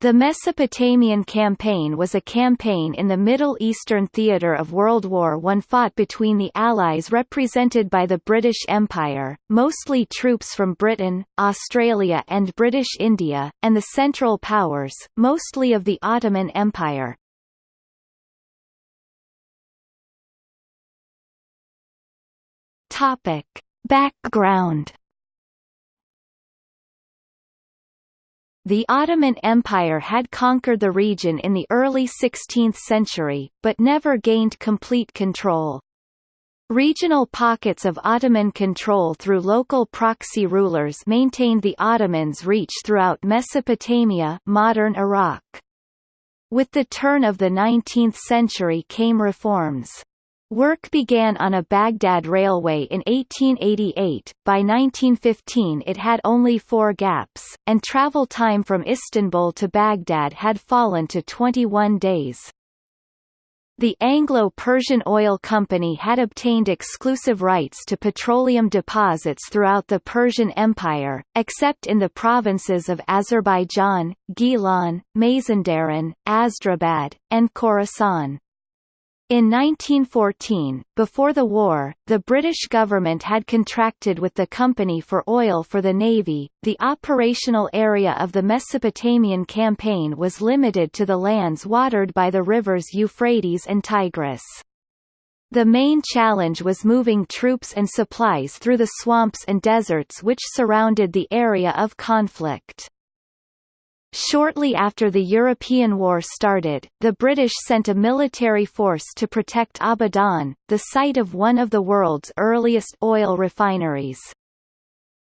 The Mesopotamian Campaign was a campaign in the Middle Eastern theatre of World War I fought between the Allies represented by the British Empire, mostly troops from Britain, Australia and British India, and the Central Powers, mostly of the Ottoman Empire. Background The Ottoman Empire had conquered the region in the early 16th century, but never gained complete control. Regional pockets of Ottoman control through local proxy rulers maintained the Ottomans' reach throughout Mesopotamia modern Iraq. With the turn of the 19th century came reforms. Work began on a Baghdad railway in 1888, by 1915 it had only four gaps, and travel time from Istanbul to Baghdad had fallen to 21 days. The Anglo-Persian Oil Company had obtained exclusive rights to petroleum deposits throughout the Persian Empire, except in the provinces of Azerbaijan, Gilan, Mazandaran, Astrabad, and Khorasan. In 1914, before the war, the British government had contracted with the company for oil for the Navy. The operational area of the Mesopotamian campaign was limited to the lands watered by the rivers Euphrates and Tigris. The main challenge was moving troops and supplies through the swamps and deserts which surrounded the area of conflict. Shortly after the European War started, the British sent a military force to protect Abadan, the site of one of the world's earliest oil refineries.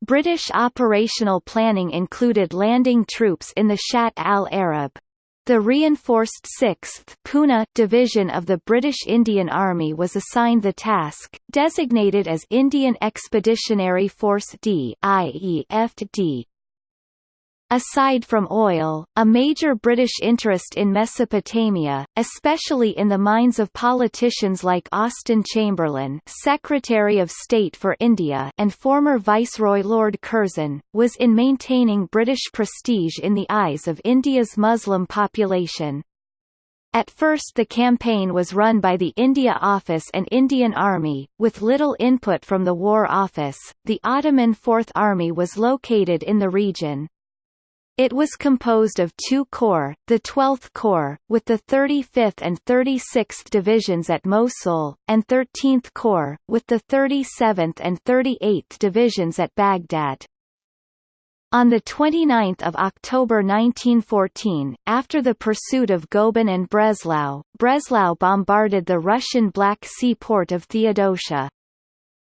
British operational planning included landing troops in the Shatt al-Arab. The reinforced 6th Pune Division of the British Indian Army was assigned the task, designated as Indian Expeditionary Force D IEFD, Aside from oil, a major British interest in Mesopotamia, especially in the minds of politicians like Austen Chamberlain Secretary of State for India and former Viceroy Lord Curzon, was in maintaining British prestige in the eyes of India's Muslim population. At first the campaign was run by the India Office and Indian Army, with little input from the War Office. The Ottoman Fourth Army was located in the region. It was composed of two corps, the 12th Corps, with the 35th and 36th Divisions at Mosul, and 13th Corps, with the 37th and 38th Divisions at Baghdad. On 29 October 1914, after the pursuit of Goeben and Breslau, Breslau bombarded the Russian Black Sea port of Theodosia.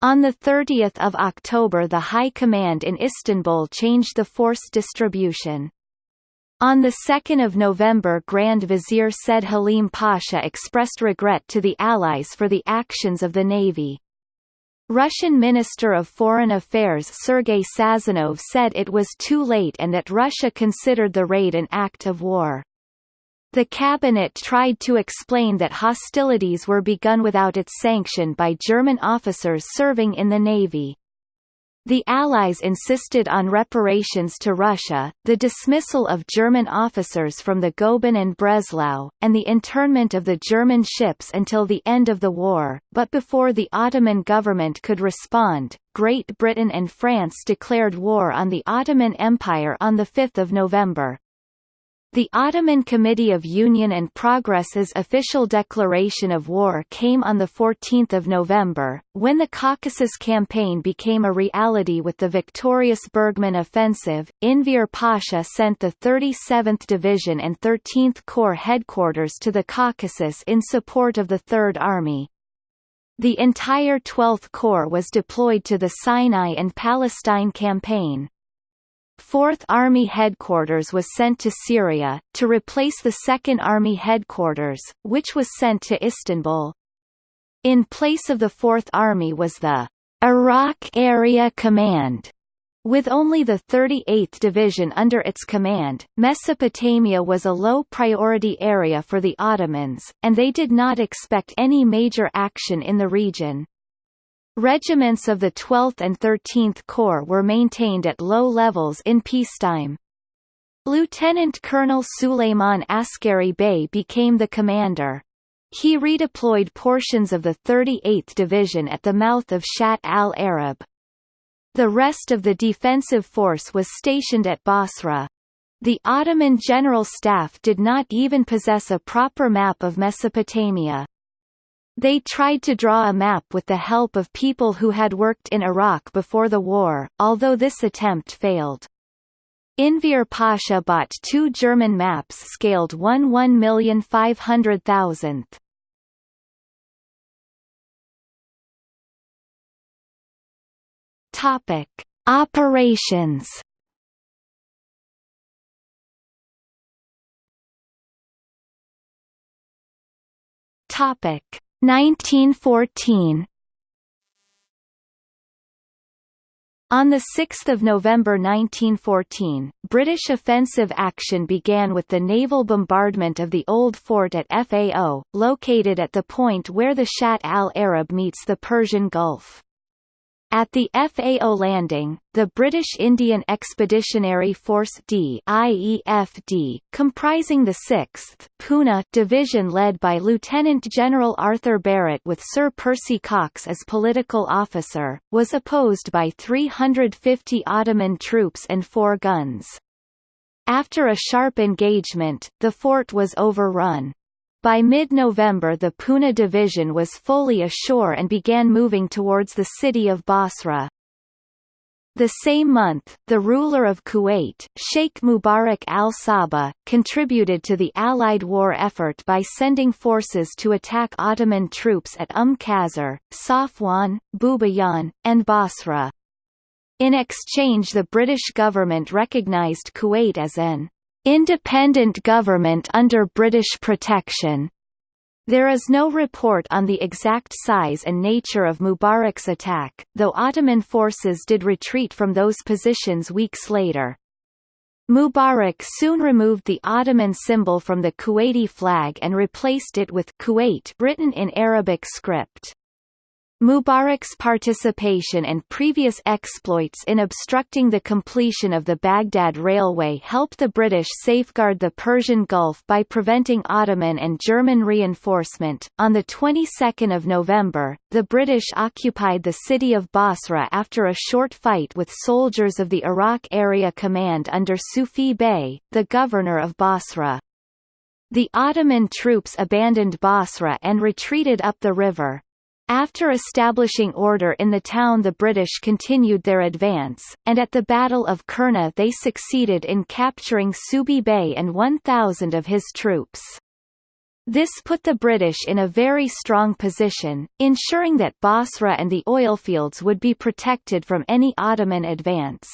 On 30 October the High Command in Istanbul changed the force distribution. On 2 November Grand Vizier Said Halim Pasha expressed regret to the Allies for the actions of the Navy. Russian Minister of Foreign Affairs Sergei Sazonov said it was too late and that Russia considered the raid an act of war. The cabinet tried to explain that hostilities were begun without its sanction by German officers serving in the navy. The Allies insisted on reparations to Russia, the dismissal of German officers from the Goeben and Breslau, and the internment of the German ships until the end of the war, but before the Ottoman government could respond, Great Britain and France declared war on the Ottoman Empire on 5 November. The Ottoman Committee of Union and Progress's official declaration of war came on 14 November, when the Caucasus Campaign became a reality with the victorious Bergmann offensive. Enver Pasha sent the 37th Division and 13th Corps headquarters to the Caucasus in support of the Third Army. The entire 12th Corps was deployed to the Sinai and Palestine campaign. Fourth Army Headquarters was sent to Syria, to replace the Second Army Headquarters, which was sent to Istanbul. In place of the Fourth Army was the Iraq Area Command. With only the 38th Division under its command, Mesopotamia was a low-priority area for the Ottomans, and they did not expect any major action in the region. Regiments of the 12th and 13th Corps were maintained at low levels in peacetime. Lieutenant Colonel Suleiman Askari Bey became the commander. He redeployed portions of the 38th Division at the mouth of Shatt al-Arab. The rest of the defensive force was stationed at Basra. The Ottoman General Staff did not even possess a proper map of Mesopotamia. They tried to draw a map with the help of people who had worked in Iraq before the war, although this attempt failed. Enver Pasha bought two German maps scaled 1 1,500,000th. Topic: Operations. Topic: 1914 On 6 November 1914, British offensive action began with the naval bombardment of the old fort at Fao, located at the point where the Shatt al-Arab meets the Persian Gulf. At the Fao landing, the British Indian Expeditionary Force D IEFD, comprising the 6th Poona Division led by Lieutenant General Arthur Barrett with Sir Percy Cox as political officer, was opposed by 350 Ottoman troops and four guns. After a sharp engagement, the fort was overrun. By mid-November the Poona division was fully ashore and began moving towards the city of Basra. The same month, the ruler of Kuwait, Sheikh Mubarak al-Sabah, contributed to the Allied war effort by sending forces to attack Ottoman troops at Umm Qasr, Safwan, Bubiyan, and Basra. In exchange the British government recognized Kuwait as an independent government under British protection. There is no report on the exact size and nature of Mubarak's attack, though Ottoman forces did retreat from those positions weeks later. Mubarak soon removed the Ottoman symbol from the Kuwaiti flag and replaced it with Kuwait written in Arabic script. Mubarak's participation and previous exploits in obstructing the completion of the Baghdad Railway helped the British safeguard the Persian Gulf by preventing Ottoman and German reinforcement. On the 22nd of November, the British occupied the city of Basra after a short fight with soldiers of the Iraq Area Command under Subhi Bey, the governor of Basra. The Ottoman troops abandoned Basra and retreated up the river. After establishing order in the town the British continued their advance, and at the Battle of Qurna they succeeded in capturing Subhi Bey and 1,000 of his troops. This put the British in a very strong position, ensuring that Basra and the oilfields would be protected from any Ottoman advance.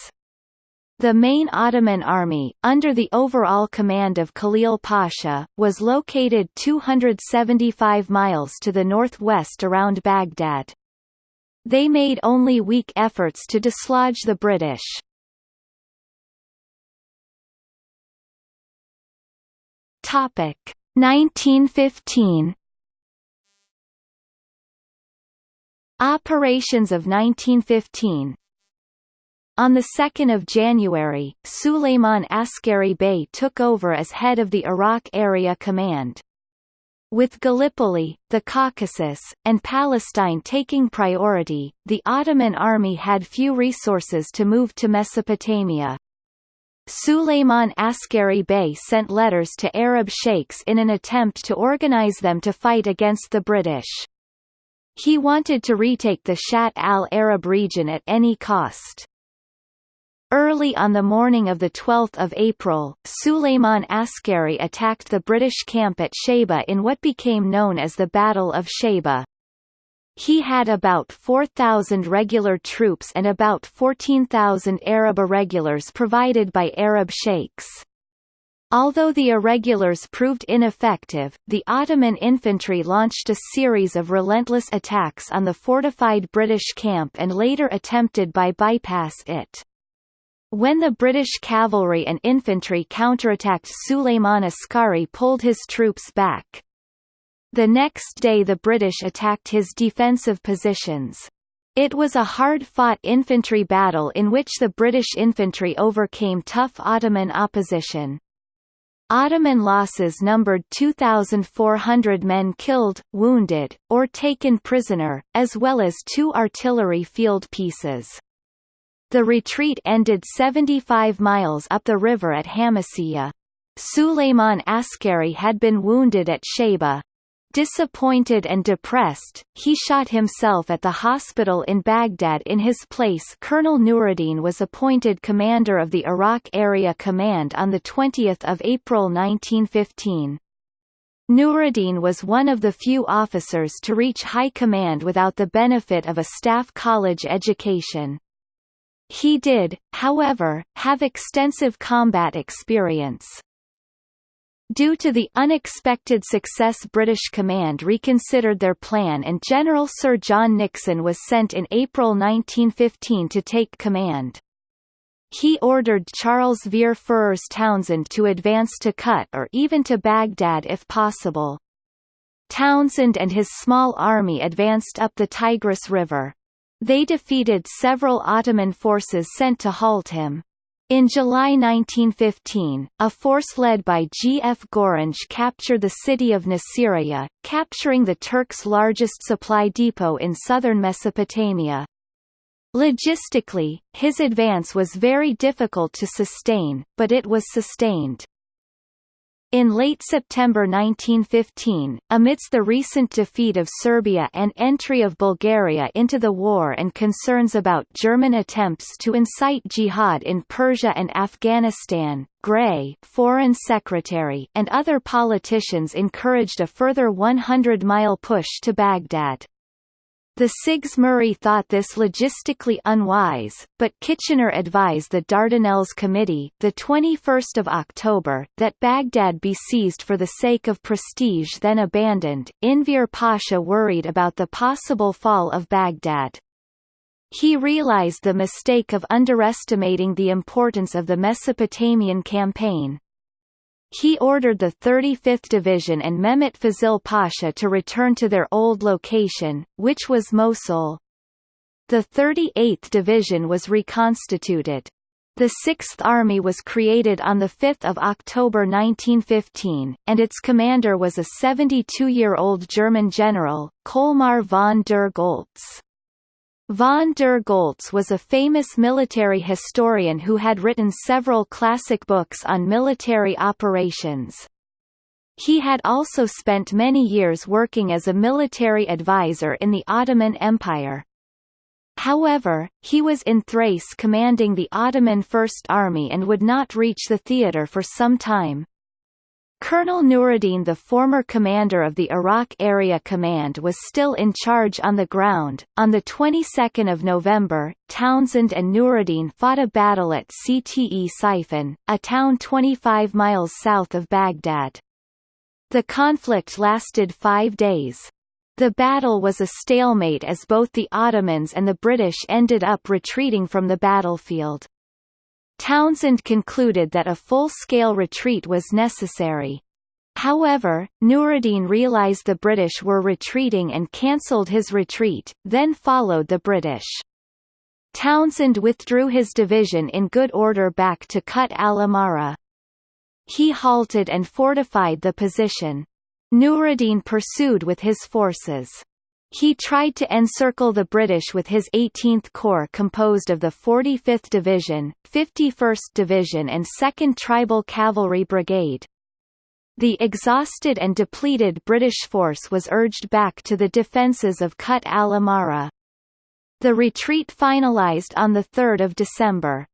The main Ottoman army, under the overall command of Khalil Pasha, was located 275 miles to the northwest around Baghdad. They made only weak efforts to dislodge the British. Topic 1915 Operations of 1915 on 2 January, Suleiman Askari Bey took over as head of the Iraq Area Command. With Gallipoli, the Caucasus, and Palestine taking priority, the Ottoman army had few resources to move to Mesopotamia. Suleiman Askari Bey sent letters to Arab sheikhs in an attempt to organize them to fight against the British. He wanted to retake the Shatt al-Arab region at any cost. Early on the morning of 12 April, Suleiman Askari attacked the British camp at Shaiba in what became known as the Battle of Shaiba. He had about 4,000 regular troops and about 14,000 Arab irregulars provided by Arab sheikhs. Although the irregulars proved ineffective, the Ottoman infantry launched a series of relentless attacks on the fortified British camp and later attempted by bypass it. When the British cavalry and infantry counterattacked Suleiman Askari pulled his troops back. The next day the British attacked his defensive positions. It was a hard-fought infantry battle in which the British infantry overcame tough Ottoman opposition. Ottoman losses numbered 2,400 men killed, wounded, or taken prisoner, as well as two artillery field pieces. The retreat ended 75 miles up the river at Hamasiyah. Suleiman Askari had been wounded at Shaiba. Disappointed and depressed, he shot himself at the hospital in Baghdad in his place Colonel Nuruddin was appointed commander of the Iraq Area Command on 20 April 1915. Nuruddin was one of the few officers to reach high command without the benefit of a staff college education. He did, however, have extensive combat experience. Due to the unexpected success British command reconsidered their plan and General Sir John Nixon was sent in April 1915 to take command. He ordered Charles Vere Ferrers Townshend to advance to Kut or even to Baghdad if possible. Townshend and his small army advanced up the Tigris River. They defeated several Ottoman forces sent to halt him. In July 1915, a force led by G. F. Gorringe captured the city of Nasiriyah, capturing the Turks' largest supply depot in southern Mesopotamia. Logistically, his advance was very difficult to sustain, but it was sustained. In late September 1915, amidst the recent defeat of Serbia and entry of Bulgaria into the war and concerns about German attempts to incite jihad in Persia and Afghanistan, Grey Foreign Secretary and other politicians encouraged a further 100-mile push to Baghdad. The CIGS Murray thought this logistically unwise, but Kitchener advised the Dardanelles Committee, the 21st of October, that Baghdad be seized for the sake of prestige then abandoned. Enver Pasha worried about the possible fall of Baghdad. He realized the mistake of underestimating the importance of the Mesopotamian campaign. He ordered the 35th Division and Mehmet Fazil Pasha to return to their old location, which was Mosul. The 38th Division was reconstituted. The Sixth Army was created on 5 October 1915, and its commander was a 72-year-old German general, Colmar von der Goltz. Von der Goltz was a famous military historian who had written several classic books on military operations. He had also spent many years working as a military advisor in the Ottoman Empire. However, he was in Thrace commanding the Ottoman First Army and would not reach the theatre for some time. Colonel Nuruddin the former commander of the Iraq Area Command was still in charge on the ground. On the 22nd of November, Townshend and Nuruddin fought a battle at Ctesiphon, a town 25 miles south of Baghdad. The conflict lasted five days. The battle was a stalemate as both the Ottomans and the British ended up retreating from the battlefield. Townshend concluded that a full-scale retreat was necessary. However, Nuruddin realized the British were retreating and cancelled his retreat, then followed the British. Townshend withdrew his division in good order back to Kut al-Amara. He halted and fortified the position. Nuruddin pursued with his forces. He tried to encircle the British with his 18th Corps composed of the 45th Division, 51st Division and 2nd Tribal Cavalry Brigade. The exhausted and depleted British force was urged back to the defences of Kut al-Amara. The retreat finalised on 3 December.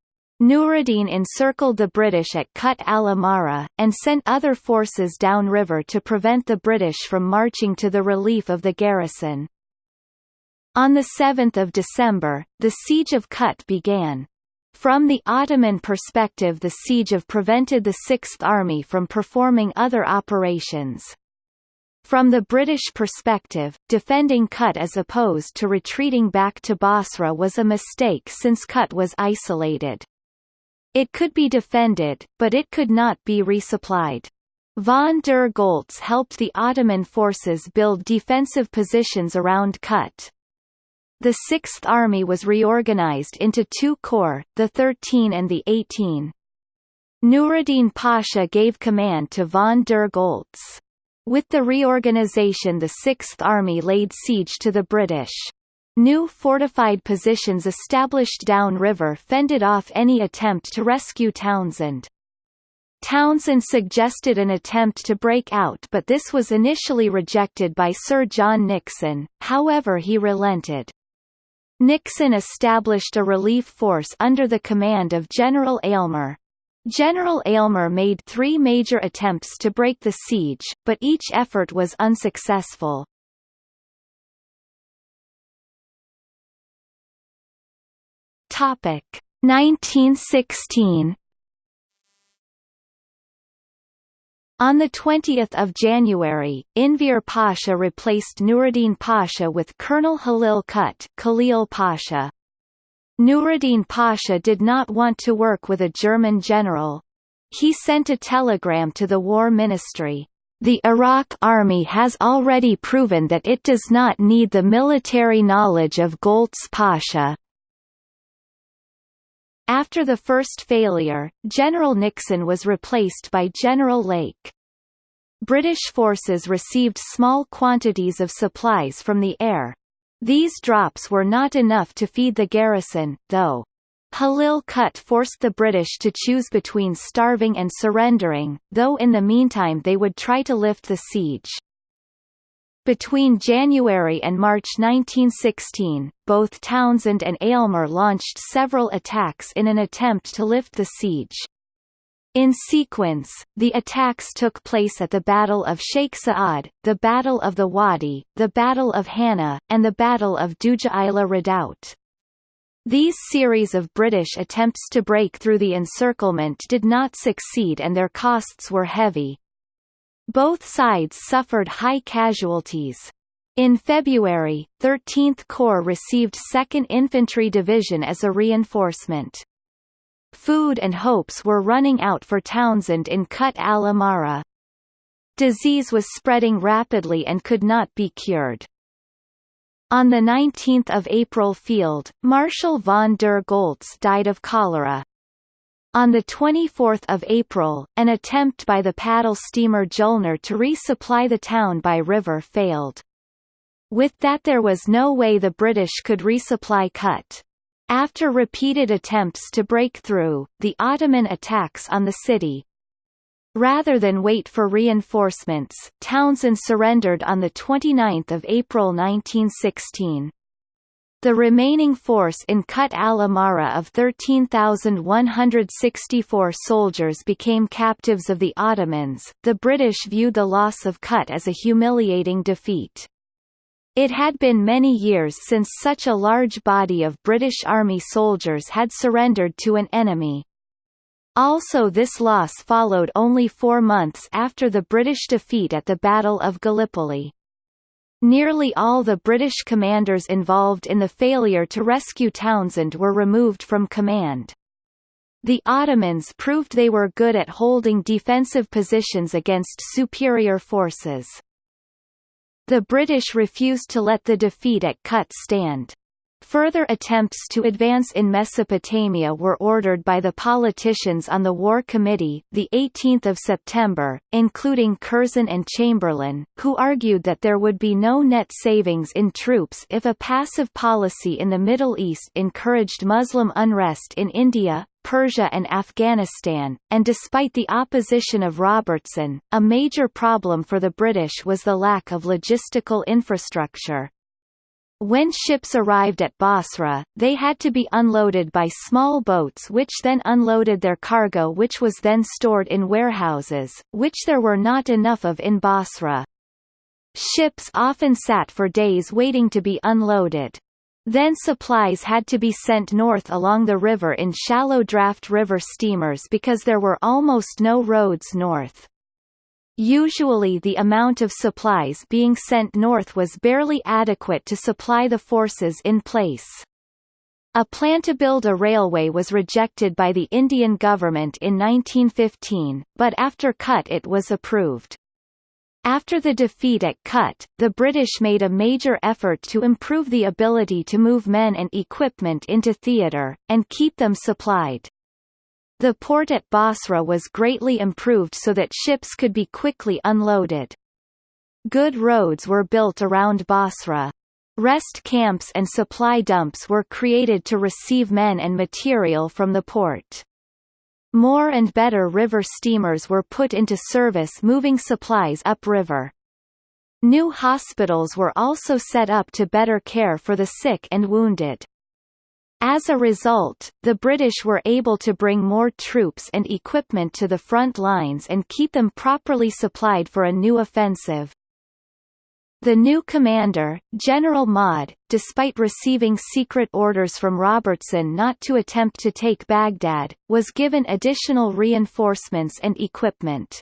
Nuruddin encircled the British at Kut al-Amara, and sent other forces downriver to prevent the British from marching to the relief of the garrison. On 7 December, the siege of Kut began. From the Ottoman perspective the siege of prevented the Sixth Army from performing other operations. From the British perspective, defending Kut as opposed to retreating back to Basra was a mistake since Kut was isolated. It could be defended, but it could not be resupplied. Von der Goltz helped the Ottoman forces build defensive positions around Kut. the Sixth Army was reorganized into two corps, the 13 and the 18. Nuruddin Pasha gave command to von der Goltz. With the reorganization the Sixth Army laid siege to the British. New fortified positions established downriver fended off any attempt to rescue Townshend. Townshend suggested an attempt to break out but this was initially rejected by Sir John Nixon, however he relented. Nixon established a relief force under the command of General Aylmer. General Aylmer made three major attempts to break the siege, but each effort was unsuccessful. Topic 1916 On 20 January, Enver Pasha replaced Nuruddin Pasha with Colonel Halil Kut Khalil Pasha. Nuruddin Pasha did not want to work with a German general. He sent a telegram to the War Ministry. The Iraq Army has already proven that it does not need the military knowledge of Goltz Pasha. After the first failure, General Nixon was replaced by General Lake. British forces received small quantities of supplies from the air. These drops were not enough to feed the garrison, though. Halil Kut forced the British to choose between starving and surrendering, though in the meantime they would try to lift the siege. Between January and March 1916, both Townshend and Aylmer launched several attacks in an attempt to lift the siege. In sequence, the attacks took place at the Battle of Sheikh Saad, the Battle of the Wadi, the Battle of Hanna, and the Battle of Dujaila Redoubt. These series of British attempts to break through the encirclement did not succeed and their costs were heavy. Both sides suffered high casualties. In February, 13th Corps received 2nd Infantry Division as a reinforcement. Food and hopes were running out for Townshend in Kut al-Amara. Disease was spreading rapidly and could not be cured. On 19 April Field, Marshal von der Goltz died of cholera. On 24 April, an attempt by the paddle steamer Julnar to resupply the town by river failed. With that there was no way the British could resupply Kut. After repeated attempts to break through, the Ottoman attacks on the city. Rather than wait for reinforcements, Townshend surrendered on 29 April 1916. The remaining force in Kut al-Amara of 13,164 soldiers became captives of the Ottomans. The British viewed the loss of Kut as a humiliating defeat. It had been many years since such a large body of British Army soldiers had surrendered to an enemy. Also this loss followed only four months after the British defeat at the Battle of Gallipoli. Nearly all the British commanders involved in the failure to rescue Townshend were removed from command. The Ottomans proved they were good at holding defensive positions against superior forces. The British refused to let the defeat at Kut stand. Further attempts to advance in Mesopotamia were ordered by the politicians on the War Committee, the 18th of September, including Curzon and Chamberlain, who argued that there would be no net savings in troops if a passive policy in the Middle East encouraged Muslim unrest in India, Persia and Afghanistan, and despite the opposition of Robertson, a major problem for the British was the lack of logistical infrastructure. When ships arrived at Basra, they had to be unloaded by small boats which then unloaded their cargo which was then stored in warehouses, which there were not enough of in Basra. Ships often sat for days waiting to be unloaded. Then supplies had to be sent north along the river in shallow draft river steamers because there were almost no roads north. Usually the amount of supplies being sent north was barely adequate to supply the forces in place. A plan to build a railway was rejected by the Indian government in 1915, but after Kut it was approved. After the defeat at Kut, the British made a major effort to improve the ability to move men and equipment into theatre, and keep them supplied. The port at Basra was greatly improved so that ships could be quickly unloaded. Good roads were built around Basra. Rest camps and supply dumps were created to receive men and material from the port. More and better river steamers were put into service moving supplies upriver. New hospitals were also set up to better care for the sick and wounded. As a result, the British were able to bring more troops and equipment to the front lines and keep them properly supplied for a new offensive. The new commander, General Maude, despite receiving secret orders from Robertson not to attempt to take Baghdad, was given additional reinforcements and equipment.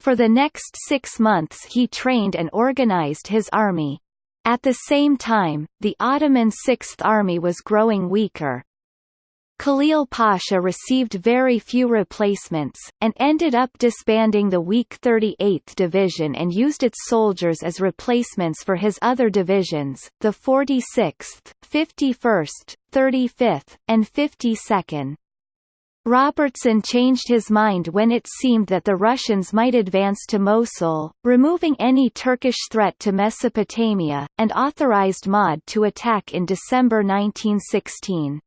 For the next six months he trained and organized his army. At the same time, the Ottoman Sixth Army was growing weaker, Khalil Pasha received very few replacements, and ended up disbanding the weak 38th Division and used its soldiers as replacements for his other divisions, the 46th, 51st, 35th, and 52nd. Robertson changed his mind when it seemed that the Russians might advance to Mosul, removing any Turkish threat to Mesopotamia, and authorized Maude to attack in December 1916.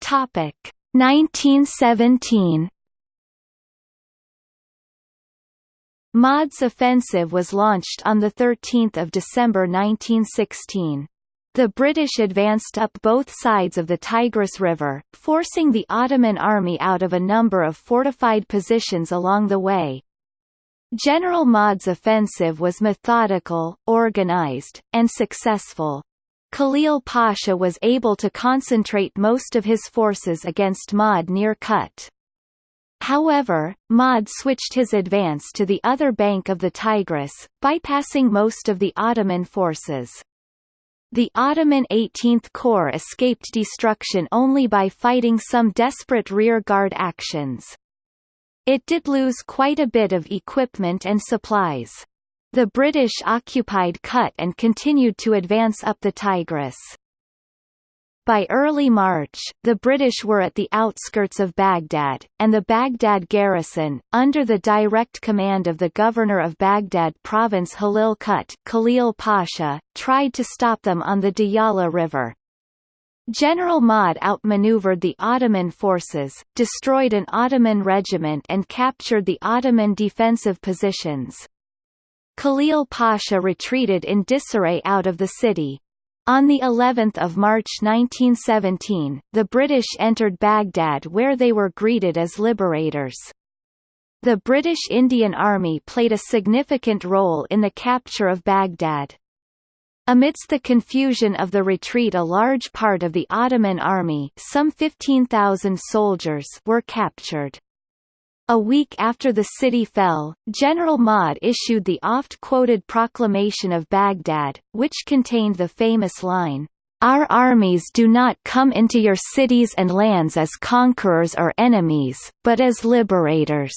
Topic 1917 Maude's offensive was launched on 13 December 1916. The British advanced up both sides of the Tigris River, forcing the Ottoman army out of a number of fortified positions along the way. General Maude's offensive was methodical, organized, and successful. Khalil Pasha was able to concentrate most of his forces against Maude near Kut. However, Maude switched his advance to the other bank of the Tigris, bypassing most of the Ottoman forces. The Ottoman 18th Corps escaped destruction only by fighting some desperate rearguard actions. It did lose quite a bit of equipment and supplies. The British occupied Kut and continued to advance up the Tigris. By early March, the British were at the outskirts of Baghdad, and the Baghdad garrison, under the direct command of the governor of Baghdad province Halil Kut Khalil Pasha, tried to stop them on the Diyala River. General Maude outmaneuvered the Ottoman forces, destroyed an Ottoman regiment and captured the Ottoman defensive positions. Khalil Pasha retreated in disarray out of the city. On the 11th of March 1917, the British entered Baghdad where they were greeted as liberators. The British Indian Army played a significant role in the capture of Baghdad. Amidst the confusion of the retreat a large part of the Ottoman army some 15,000 soldiers were captured. A week after the city fell, General Maude issued the oft-quoted Proclamation of Baghdad, which contained the famous line, "'Our armies do not come into your cities and lands as conquerors or enemies, but as liberators."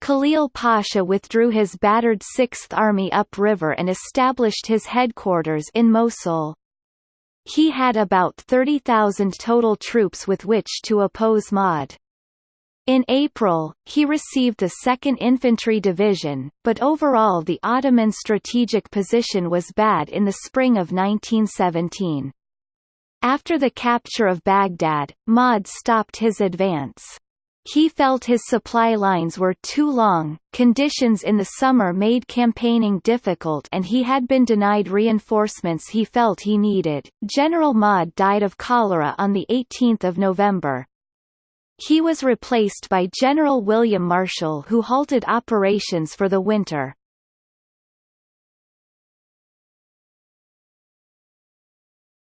Khalil Pasha withdrew his battered Sixth Army upriver and established his headquarters in Mosul. He had about 30,000 total troops with which to oppose Maude. In April, he received the 2nd Infantry Division, but overall the Ottoman strategic position was bad in the spring of 1917. After the capture of Baghdad, Maude stopped his advance. He felt his supply lines were too long, conditions in the summer made campaigning difficult and he had been denied reinforcements he felt he needed. General Maude died of cholera on 18 November. He was replaced by General William Marshall who halted operations for the winter.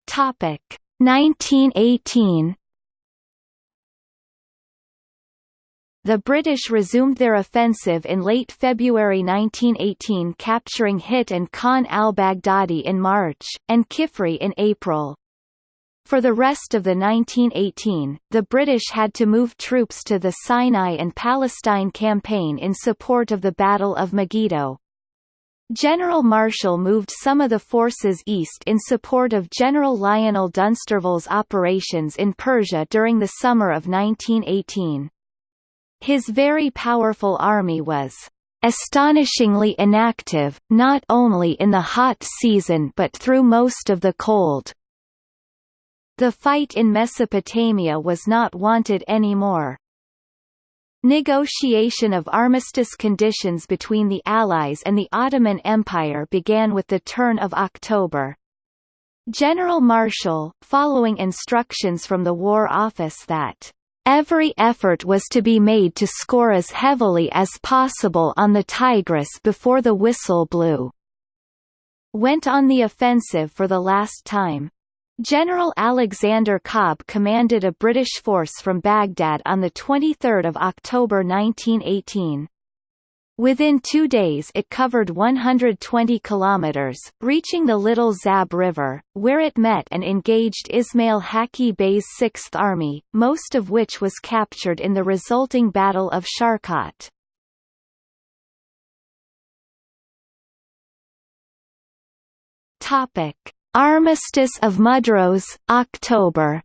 Topic 1918 The British resumed their offensive in late February 1918 capturing Hit and Khan al-Baghdadi in March, and Kifri in April. For the rest of the 1918, the British had to move troops to the Sinai and Palestine campaign in support of the Battle of Megiddo. General Marshall moved some of the forces east in support of General Lionel Dunsterville's operations in Persia during the summer of 1918. His very powerful army was astonishingly inactive, not only in the hot season but through most of the cold. The fight in Mesopotamia was not wanted anymore. Negotiation of armistice conditions between the Allies and the Ottoman Empire began with the turn of October. General Marshall, following instructions from the War Office that Every effort was to be made to score as heavily as possible on the Tigris before the whistle blew. Went on the offensive for the last time. General Alexander Cobbe commanded a British force from Baghdad on 23 October 1918. Within two days it covered 120 kilometers, reaching the Little Zab River, where it met and engaged Ismail Haqqi Bey's Sixth Army, most of which was captured in the resulting Battle of Sharqat. Topic: Armistice of Mudros, October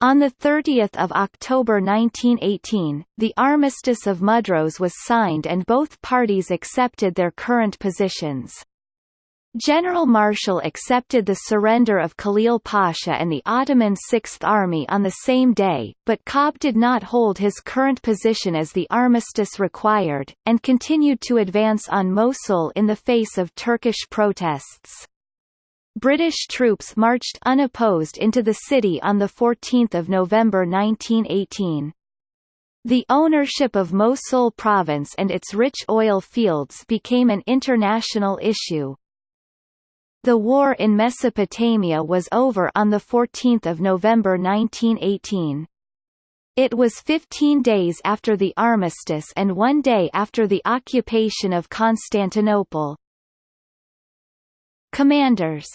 On 30 October 1918, the Armistice of Mudros was signed and both parties accepted their current positions. General Marshall accepted the surrender of Khalil Pasha and the Ottoman Sixth Army on the same day, but Cobbe did not hold his current position as the armistice required, and continued to advance on Mosul in the face of Turkish protests. British troops marched unopposed into the city on 14 November 1918. The ownership of Mosul province and its rich oil fields became an international issue. The war in Mesopotamia was over on 14 November 1918. It was 15 days after the armistice and one day after the occupation of Constantinople. Commanders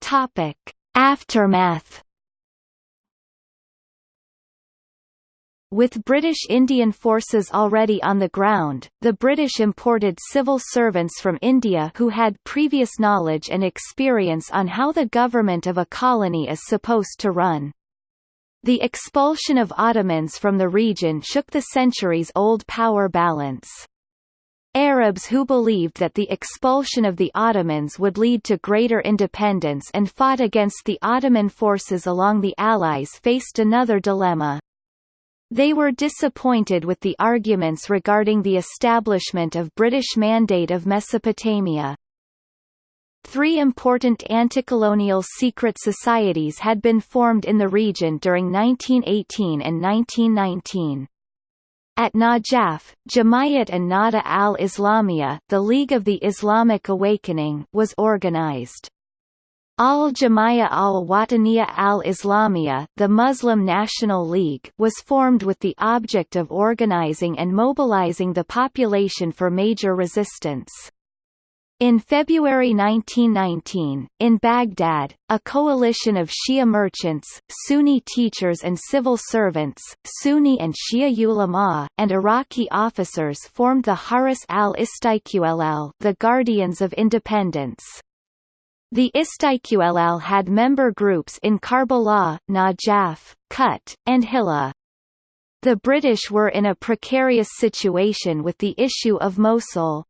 Topic. Aftermath With British Indian forces already on the ground, the British imported civil servants from India who had previous knowledge and experience on how the government of a colony is supposed to run. The expulsion of Ottomans from the region shook the centuries-old power balance. Arabs who believed that the expulsion of the Ottomans would lead to greater independence and fought against the Ottoman forces along the Allies faced another dilemma. They were disappointed with the arguments regarding the establishment of British Mandate of Mesopotamia. Three important anti-colonial secret societies had been formed in the region during 1918 and 1919. At Najaf, Jamayat and Nada al-Islamiyya the League of the Islamic Awakening was organized. Al-Jama'ah al-Wataniya al-Islamiyya the Muslim National League was formed with the object of organizing and mobilizing the population for major resistance. In February 1919, in Baghdad, a coalition of Shia merchants, Sunni teachers and civil servants, Sunni and Shia ulama, and Iraqi officers formed the Haris al-Istiqlal the Guardians of Independence. The Istiqlal had member groups in Karbala, Najaf, Kut, and Hilla. The British were in a precarious situation with the issue of Mosul.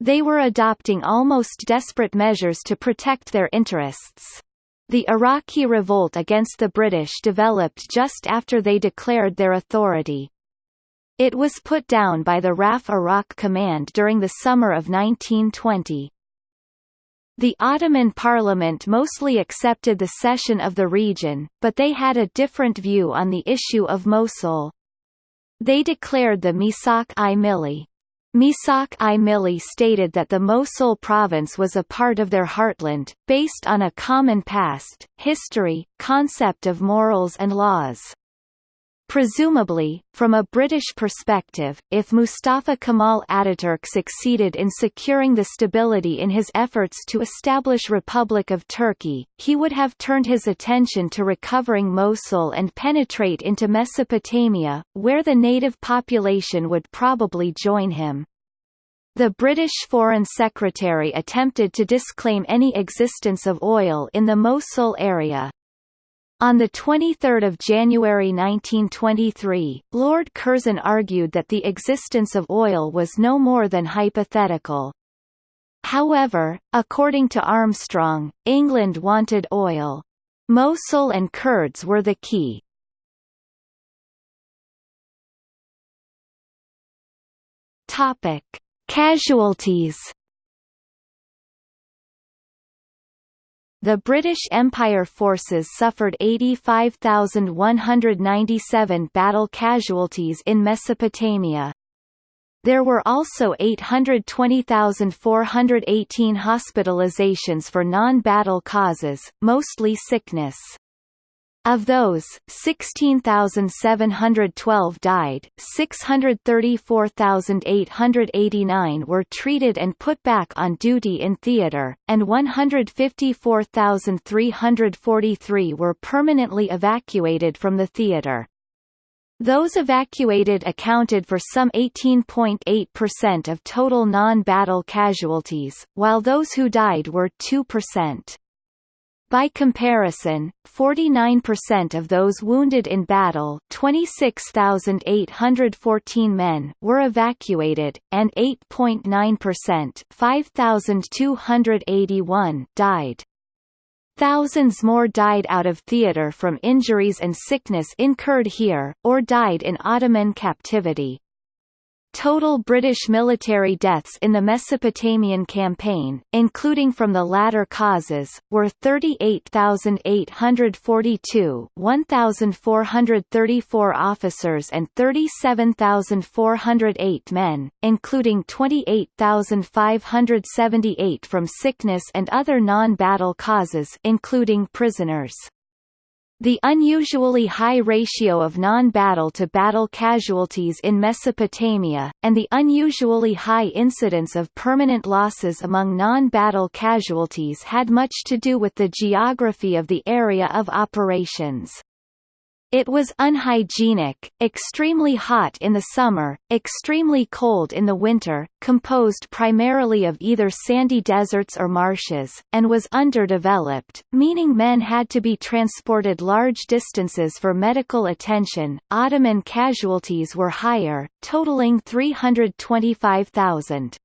They were adopting almost desperate measures to protect their interests. The Iraqi revolt against the British developed just after they declared their authority. It was put down by the RAF Iraq Command during the summer of 1920. The Ottoman parliament mostly accepted the cession of the region, but they had a different view on the issue of Mosul. They declared the Misak-i Milli. Misak-i Milli stated that the Mosul province was a part of their heartland, based on a common past, history, concept of morals and laws. Presumably, from a British perspective, if Mustafa Kemal Ataturk succeeded in securing the stability in his efforts to establish Republic of Turkey, he would have turned his attention to recovering Mosul and penetrate into Mesopotamia, where the native population would probably join him. The British Foreign Secretary attempted to disclaim any existence of oil in the Mosul area, on 23 January 1923, Lord Curzon argued that the existence of oil was no more than hypothetical. However, according to Armstrong, England wanted oil. Mosul and Kurds were the key. Topic: Casualties The British Empire forces suffered 85,197 battle casualties in Mesopotamia. There were also 820,418 hospitalizations for non-battle causes, mostly sickness. Of those, 16,712 died, 634,889 were treated and put back on duty in theater, and 154,343 were permanently evacuated from the theater. Those evacuated accounted for some 18.8% of total non-battle casualties, while those who died were 2%. By comparison, 49% of those wounded in battle 26,814 men were evacuated, and 8.9% 5,281 died. Thousands more died out of theatre from injuries and sickness incurred here, or died in Ottoman captivity. Total British military deaths in the Mesopotamian campaign, including from the latter causes, were 38,842 1,434 officers and 37,408 men, including 28,578 from sickness and other non-battle causes including prisoners. The unusually high ratio of non-battle to battle casualties in Mesopotamia, and the unusually high incidence of permanent losses among non-battle casualties had much to do with the geography of the area of operations. It was unhygienic, extremely hot in the summer, extremely cold in the winter, composed primarily of either sandy deserts or marshes, and was underdeveloped, meaning men had to be transported large distances for medical attention. Ottoman casualties were higher, totaling 325,000.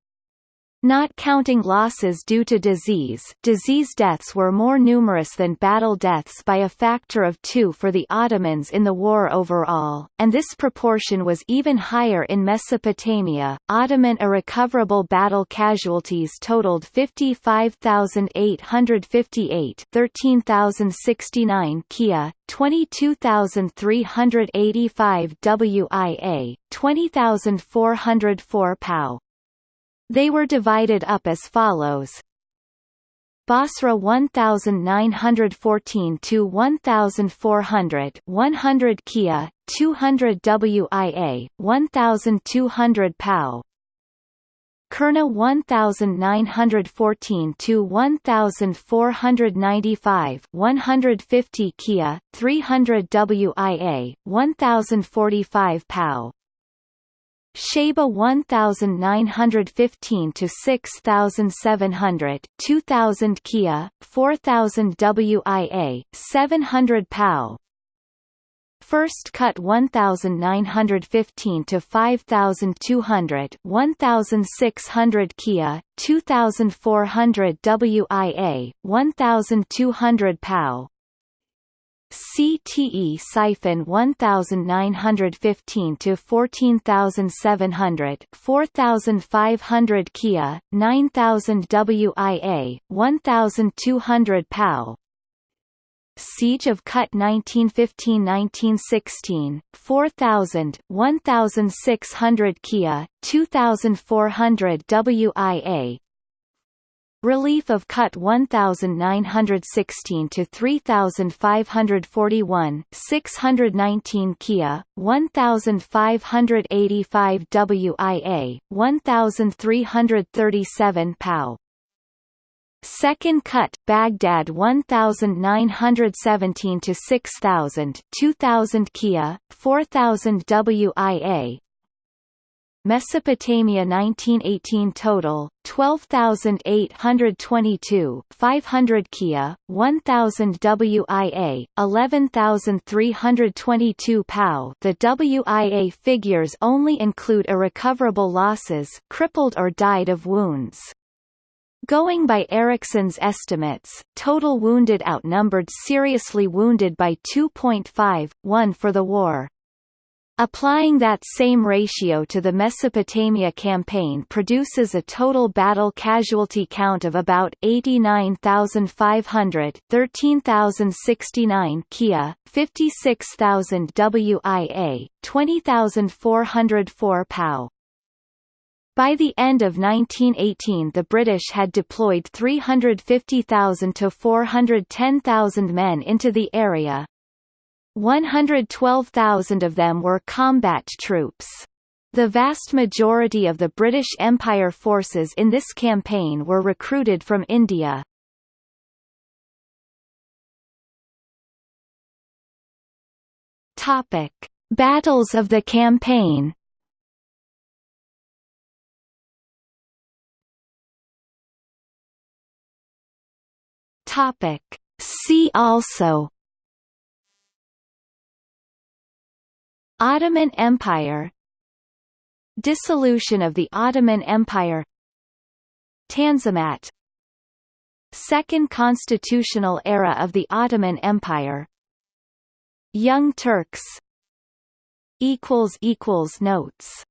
Not counting losses due to disease disease deaths were more numerous than battle deaths by a factor of two for the Ottomans in the war overall, and this proportion was even higher in Mesopotamia. Ottoman irrecoverable battle casualties totaled 55,858 13,069 Kia, 22,385 WIA, 20,404 POW. They were divided up as follows. Basra 1914 to 1400 100 Kia 200 WIA 1200 POW Qurna 1914 to 1495 150 Kia 300 WIA 1045 POW Shaiba 1915 to 6700 2000 Kia 4000 WIA 700 POW First Kut 1915 to 5200 1600 Kia 2400 WIA 1200 POW Ctesiphon 1915 to 14700 4500 Kia 9000 WIA 1200 POW Siege of Kut 1915–1916, 4000, 1600 Kia, 2400 WIA relief of Kut 1916 to 3541 619 Kia 1585 WIA 1337 POW. Second Kut Baghdad 1917 to 6000 2000 Kia 4000 WIA Mesopotamia 1918 total 12822 500 Kia 1000 WIA 11322 POW The WIA figures only include irrecoverable losses crippled or died of wounds Going by Erickson's estimates, total wounded outnumbered seriously wounded by 2.5, 1 for the war. Applying that same ratio to the Mesopotamia campaign produces a total battle casualty count of about 89,500 13,069 Kia, 56,000 WIA, 20,404 POW. By the end of 1918 the British had deployed 350,000 to 410,000 men into the area. 112,000 of them were combat troops. The vast majority of the British Empire forces in this campaign were recruited from India. Topic: Battles of the campaign Topic. See also Ottoman Empire. Dissolution of the Ottoman Empire. Tanzimat. Second constitutional era of the Ottoman Empire. Young Turks. Notes